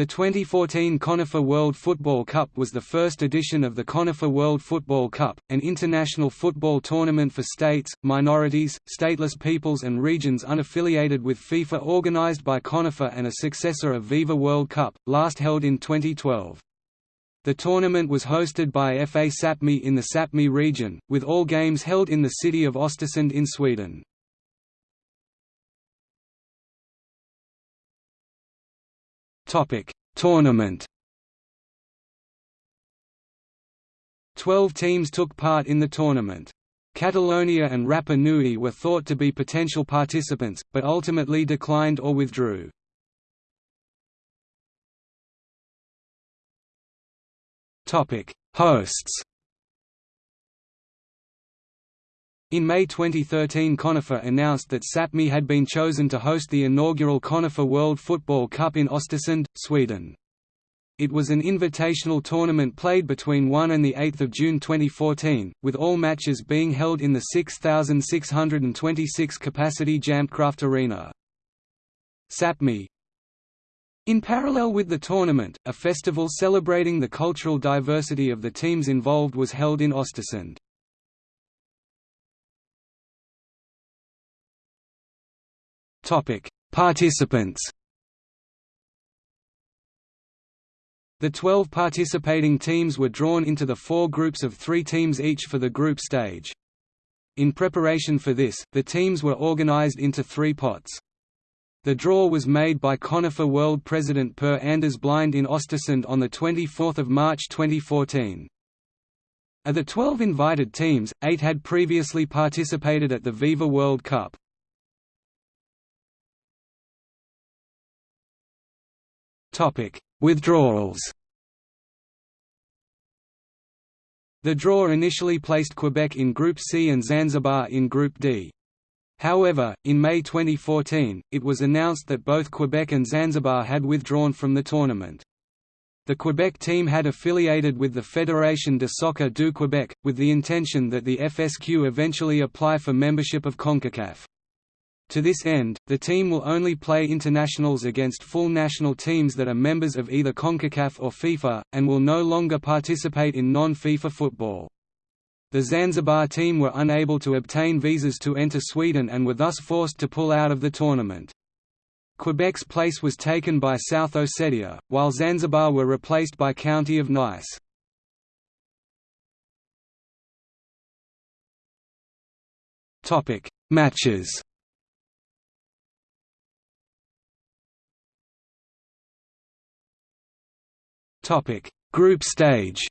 The 2014 ConIFA World Football Cup was the first edition of the ConIFA World Football Cup, an international football tournament for states, minorities, stateless peoples and regions unaffiliated with FIFA organized by ConIFA and a successor of Viva World Cup, last held in 2012. The tournament was hosted by FA Sapmi in the Sapmi region, with all games held in the city of Östersund in Sweden. Topic: Tournament. Twelve teams took part in the tournament. Catalonia and Rapa Nui were thought to be potential participants, but ultimately declined or withdrew. Hosts. In May 2013 ConIFA announced that Sapmi had been chosen to host the inaugural ConIFA World Football Cup in Östersund, Sweden. It was an invitational tournament played between 1 and 8 June 2014, with all matches being held in the 6,626 capacity Jämtkraft Arena. Sapmi In parallel with the tournament, a festival celebrating the cultural diversity of the teams involved was held in Östersund. Topic: Participants. The 12 participating teams were drawn into the four groups of three teams each for the group stage. In preparation for this, the teams were organized into three pots. The draw was made by ConIFA World President Per Anders Blind in Östersund on 24 March 2014. Of the 12 invited teams, eight had previously participated at the Viva World Cup. Topic: Withdrawals. The draw initially placed Quebec in Group C and Zanzibar in Group D. However, in May 2014, it was announced that both Quebec and Zanzibar had withdrawn from the tournament. The Quebec team had affiliated with the Fédération de Soccer du Québec, with the intention that the FSQ eventually apply for membership of CONCACAF. To this end, the team will only play internationals against full national teams that are members of either CONCACAF or FIFA, and will no longer participate in non-FIFA football. The Zanzibar team were unable to obtain visas to enter Sweden and were thus forced to pull out of the tournament. Quebec's place was taken by South Ossetia, while Zanzibar were replaced by County of Nice. Matches Topic: Group stage.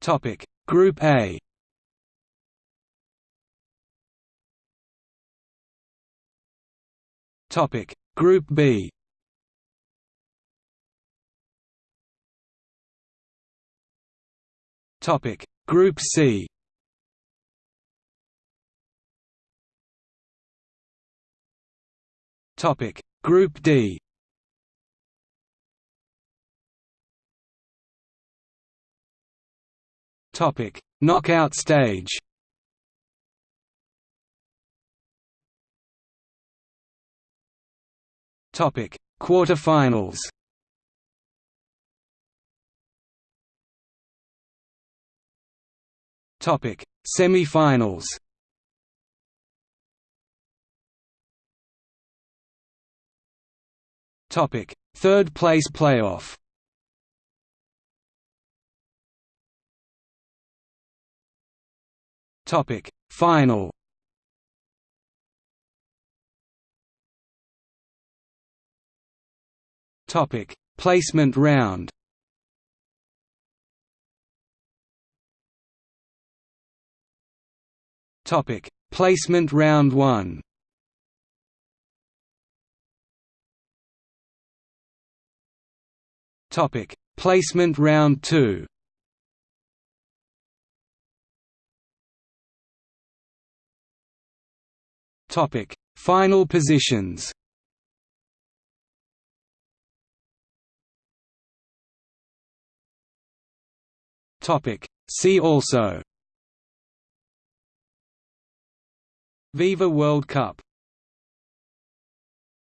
Topic: Group A. Topic: Group B. Topic: Group C. Topic. Group D. Topic. Knockout stage. Topic. Quarterfinals. Topic. Semi-finals Topic: Third place playoff. Topic: Final. Topic: Placement round. Topic: Placement round 1. Topic: Placement round 2. Topic: Final positions. Topic: See also. Viva World Cup